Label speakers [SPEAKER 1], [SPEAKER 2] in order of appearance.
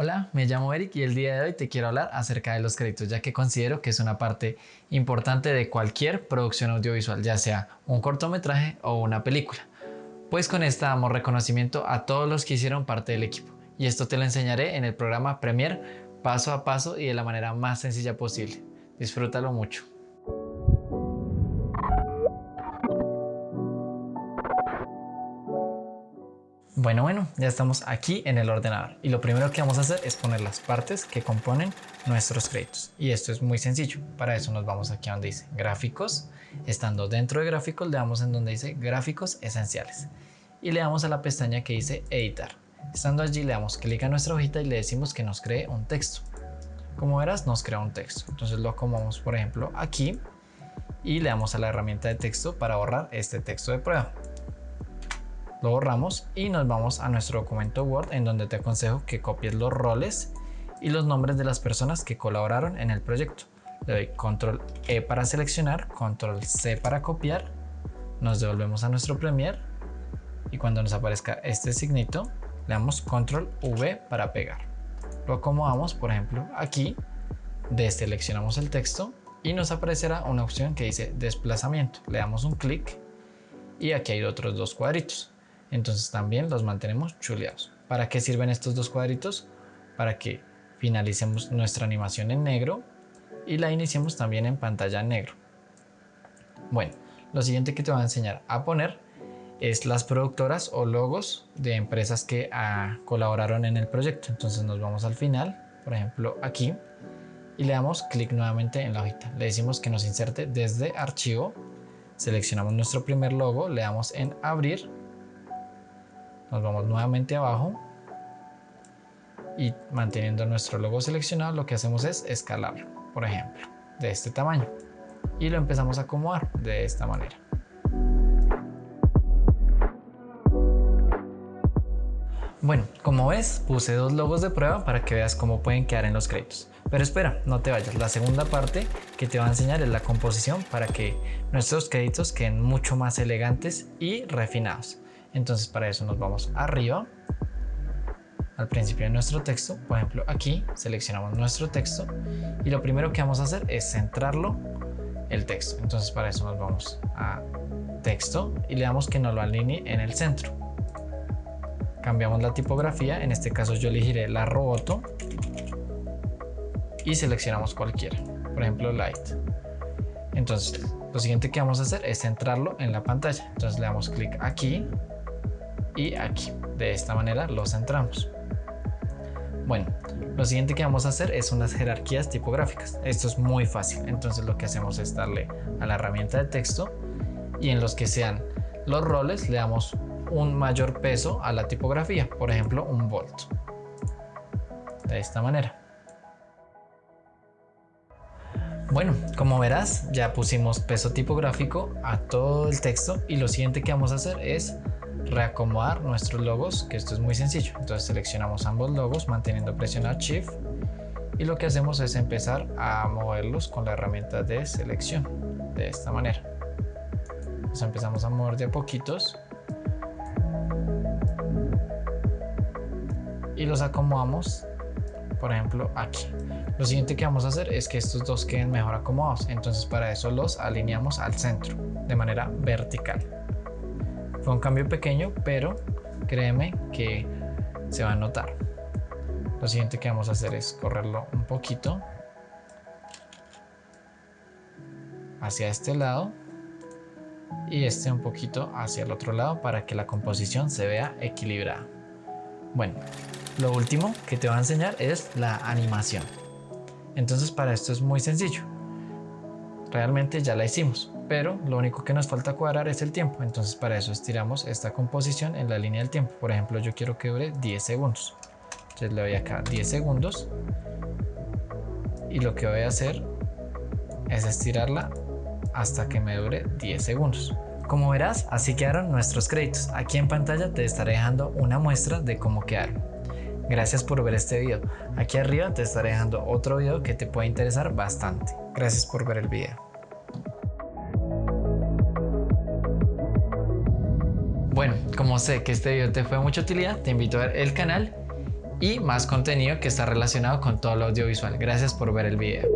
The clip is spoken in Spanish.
[SPEAKER 1] Hola, me llamo Eric y el día de hoy te quiero hablar acerca de los créditos, ya que considero que es una parte importante de cualquier producción audiovisual, ya sea un cortometraje o una película. Pues con esta damos reconocimiento a todos los que hicieron parte del equipo. Y esto te lo enseñaré en el programa Premiere paso a paso y de la manera más sencilla posible. Disfrútalo mucho. Bueno, bueno, ya estamos aquí en el ordenador y lo primero que vamos a hacer es poner las partes que componen nuestros créditos. Y esto es muy sencillo, para eso nos vamos aquí a donde dice gráficos, estando dentro de gráficos le damos en donde dice gráficos esenciales. Y le damos a la pestaña que dice editar, estando allí le damos clic a nuestra hojita y le decimos que nos cree un texto, como verás nos crea un texto, entonces lo acomodamos por ejemplo aquí y le damos a la herramienta de texto para borrar este texto de prueba lo borramos y nos vamos a nuestro documento Word en donde te aconsejo que copies los roles y los nombres de las personas que colaboraron en el proyecto. Le doy control E para seleccionar, control C para copiar, nos devolvemos a nuestro Premiere y cuando nos aparezca este signito le damos control V para pegar. Lo acomodamos por ejemplo aquí, deseleccionamos el texto y nos aparecerá una opción que dice desplazamiento. Le damos un clic y aquí hay otros dos cuadritos entonces también los mantenemos chuleados. ¿Para qué sirven estos dos cuadritos? Para que finalicemos nuestra animación en negro y la iniciemos también en pantalla negro. Bueno, lo siguiente que te voy a enseñar a poner es las productoras o logos de empresas que ah, colaboraron en el proyecto. Entonces nos vamos al final, por ejemplo aquí, y le damos clic nuevamente en la hojita. Le decimos que nos inserte desde archivo, seleccionamos nuestro primer logo, le damos en abrir nos vamos nuevamente abajo y manteniendo nuestro logo seleccionado lo que hacemos es escalarlo, por ejemplo, de este tamaño y lo empezamos a acomodar de esta manera. Bueno, como ves, puse dos logos de prueba para que veas cómo pueden quedar en los créditos. Pero espera, no te vayas. La segunda parte que te va a enseñar es la composición para que nuestros créditos queden mucho más elegantes y refinados. Entonces para eso nos vamos arriba al principio de nuestro texto, por ejemplo aquí seleccionamos nuestro texto y lo primero que vamos a hacer es centrarlo el texto. Entonces para eso nos vamos a texto y le damos que nos lo alinee en el centro. Cambiamos la tipografía, en este caso yo elegiré la Roboto y seleccionamos cualquiera, por ejemplo Light. Entonces lo siguiente que vamos a hacer es centrarlo en la pantalla. Entonces le damos clic aquí y aquí. De esta manera lo centramos. Bueno, lo siguiente que vamos a hacer es unas jerarquías tipográficas. Esto es muy fácil, entonces lo que hacemos es darle a la herramienta de texto y en los que sean los roles le damos un mayor peso a la tipografía, por ejemplo un volt. De esta manera. Bueno, como verás ya pusimos peso tipográfico a todo el texto y lo siguiente que vamos a hacer es reacomodar nuestros logos, que esto es muy sencillo. Entonces seleccionamos ambos logos manteniendo presionado Shift y lo que hacemos es empezar a moverlos con la herramienta de selección, de esta manera. Empezamos a mover de a poquitos y los acomodamos, por ejemplo, aquí. Lo siguiente que vamos a hacer es que estos dos queden mejor acomodados, entonces para eso los alineamos al centro, de manera vertical. Fue un cambio pequeño, pero créeme que se va a notar. Lo siguiente que vamos a hacer es correrlo un poquito hacia este lado y este un poquito hacia el otro lado para que la composición se vea equilibrada. Bueno, lo último que te voy a enseñar es la animación. Entonces para esto es muy sencillo. Realmente ya la hicimos pero lo único que nos falta cuadrar es el tiempo, entonces para eso estiramos esta composición en la línea del tiempo. Por ejemplo, yo quiero que dure 10 segundos. Entonces le doy acá 10 segundos y lo que voy a hacer es estirarla hasta que me dure 10 segundos. Como verás, así quedaron nuestros créditos. Aquí en pantalla te estaré dejando una muestra de cómo quedaron. Gracias por ver este video. Aquí arriba te estaré dejando otro video que te puede interesar bastante. Gracias por ver el video. Bueno, como sé que este video te fue de mucha utilidad, te invito a ver el canal y más contenido que está relacionado con todo lo audiovisual. Gracias por ver el video.